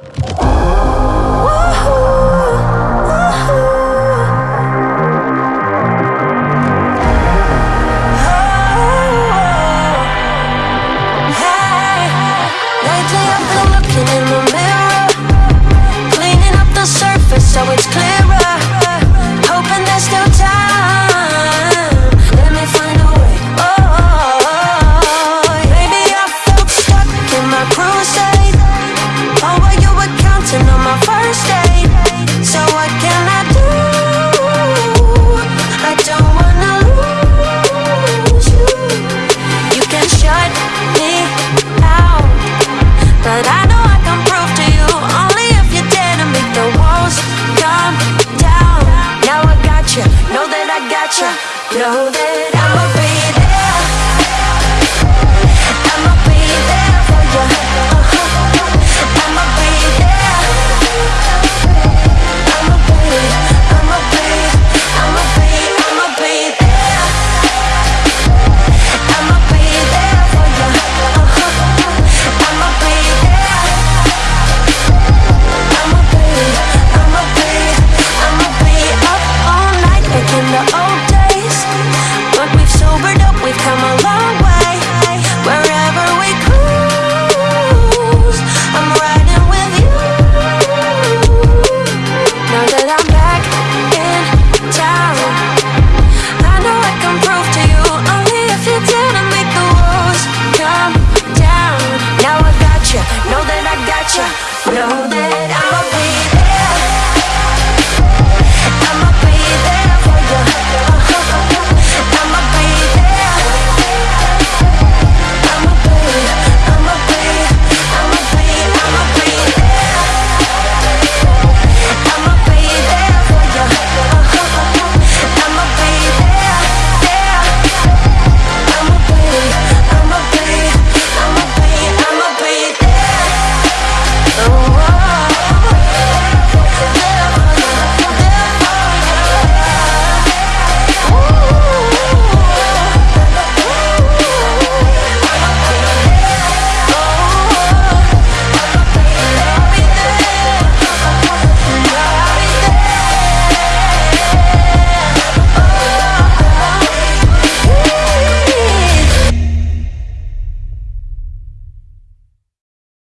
Lately in the mirror. Cleaning up the surface so it's clear. I. Know that I'm a